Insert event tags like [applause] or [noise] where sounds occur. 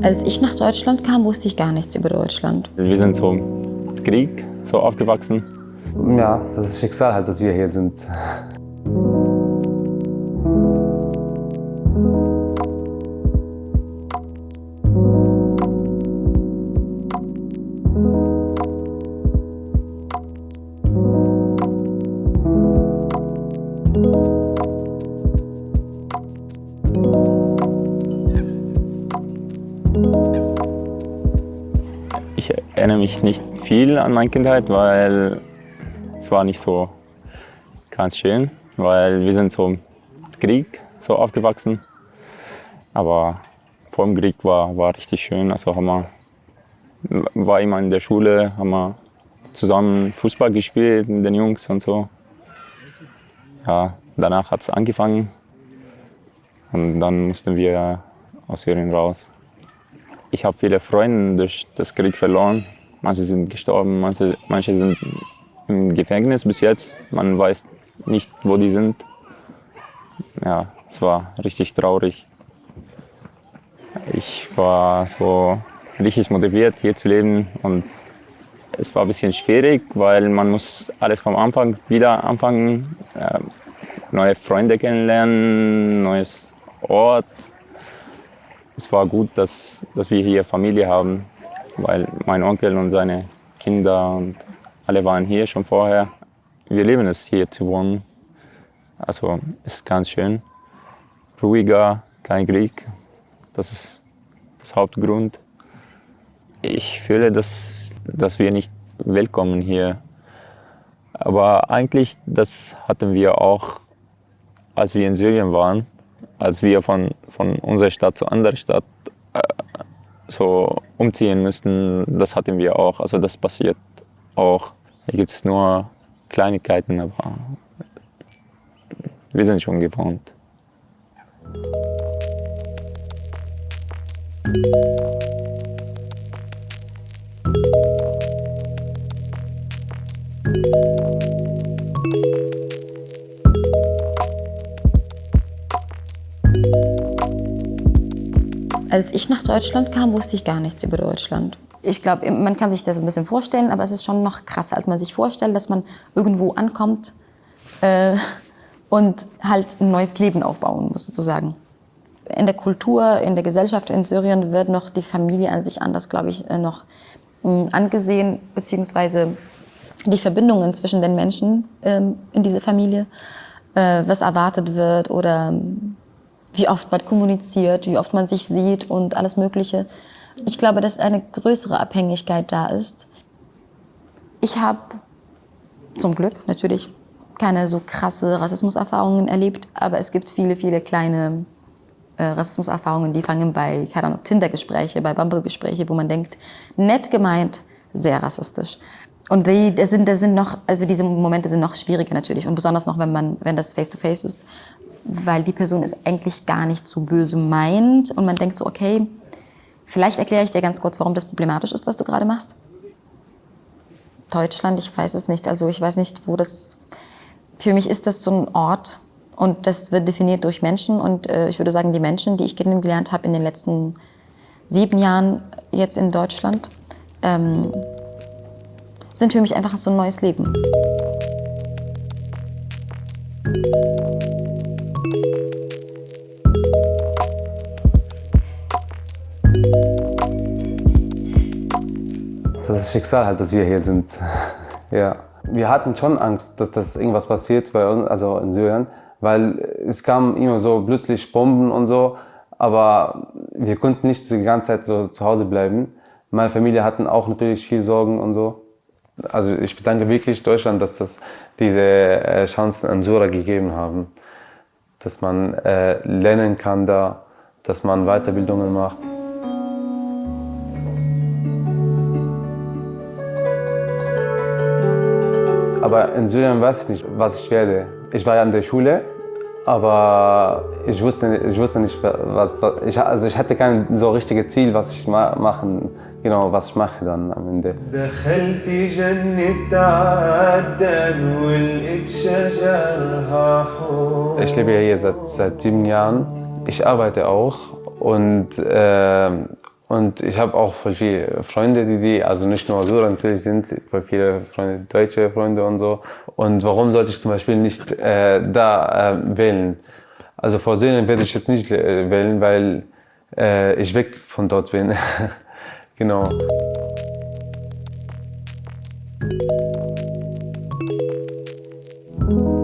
Als ich nach Deutschland kam, wusste ich gar nichts über Deutschland. Wir sind so im Krieg so aufgewachsen. Ja, das ist Schicksal halt, dass wir hier sind. Ich erinnere mich nicht viel an meine Kindheit, weil es war nicht so ganz schön, weil wir sind so im Krieg so aufgewachsen. Aber vor dem Krieg war, war richtig schön. Also haben wir, war immer in der Schule, haben wir zusammen Fußball gespielt mit den Jungs und so. Ja, danach hat es angefangen und dann mussten wir aus Syrien raus. Ich habe viele Freunde durch das Krieg verloren. Manche sind gestorben, manche, manche sind im Gefängnis bis jetzt. Man weiß nicht, wo die sind. Ja, es war richtig traurig. Ich war so richtig motiviert, hier zu leben und es war ein bisschen schwierig, weil man muss alles vom Anfang wieder anfangen, äh, neue Freunde kennenlernen, neues Ort. Es war gut, dass, dass wir hier Familie haben, weil mein Onkel und seine Kinder und alle waren hier schon vorher. Wir lieben es, hier zu wohnen. Also ist ganz schön. Ruhiger, kein Krieg. Das ist das Hauptgrund. Ich fühle, dass, dass wir nicht willkommen hier. Aber eigentlich, das hatten wir auch, als wir in Syrien waren, als wir von, von unserer Stadt zu anderer Stadt äh, so umziehen müssten, das hatten wir auch. Also das passiert auch. Hier gibt es nur Kleinigkeiten, aber wir sind schon gewohnt. Als ich nach Deutschland kam, wusste ich gar nichts über Deutschland. Ich glaube, man kann sich das ein bisschen vorstellen, aber es ist schon noch krasser, als man sich vorstellt, dass man irgendwo ankommt äh, und halt ein neues Leben aufbauen muss, sozusagen. In der Kultur, in der Gesellschaft in Syrien wird noch die Familie an sich anders, glaube ich, äh, noch mh, angesehen, beziehungsweise die Verbindungen zwischen den Menschen ähm, in dieser Familie, äh, was erwartet wird oder wie oft man kommuniziert, wie oft man sich sieht und alles Mögliche. Ich glaube, dass eine größere Abhängigkeit da ist. Ich habe zum Glück natürlich keine so krasse Rassismuserfahrungen erlebt, aber es gibt viele, viele kleine äh, Rassismuserfahrungen, die fangen bei, Tinder-Gespräche, bei Bumble-Gespräche, wo man denkt, nett gemeint, sehr rassistisch. Und die, das sind, das sind noch, also diese Momente sind noch schwieriger natürlich und besonders noch, wenn man, wenn das face-to-face -face ist, weil die Person es eigentlich gar nicht so böse meint und man denkt so, okay, vielleicht erkläre ich dir ganz kurz, warum das problematisch ist, was du gerade machst. Deutschland, ich weiß es nicht, also ich weiß nicht, wo das, für mich ist das so ein Ort und das wird definiert durch Menschen und äh, ich würde sagen, die Menschen, die ich kennengelernt habe in den letzten sieben Jahren jetzt in Deutschland, ähm, sind für mich einfach so ein neues Leben. Das ist Schicksal halt, dass wir hier sind. [laughs] ja. Wir hatten schon Angst, dass, dass irgendwas passiert bei uns, also in Syrien, weil es kamen immer so plötzlich Bomben und so, aber wir konnten nicht die ganze Zeit so zu Hause bleiben. Meine Familie hatten auch natürlich viel Sorgen und so. Also ich bedanke wirklich Deutschland, dass das diese äh, Chancen an Sura gegeben haben. Dass man äh, lernen kann da, dass man Weiterbildungen macht. Aber in Syrien weiß ich nicht, was ich werde. Ich war ja in der Schule aber ich wusste, ich wusste nicht, was, ich, also ich hatte kein so richtiges Ziel, was ich ma machen, genau, was ich mache dann am Ende. Ich lebe hier seit, seit sieben Jahren. Ich arbeite auch und, äh, und ich habe auch voll viele Freunde, die, die also nicht nur so, natürlich sind voll viele Freunde, deutsche Freunde und so. Und warum sollte ich zum Beispiel nicht äh, da äh, wählen? Also vor Syrien werde ich jetzt nicht äh, wählen, weil äh, ich weg von dort bin. [laughs] genau. Musik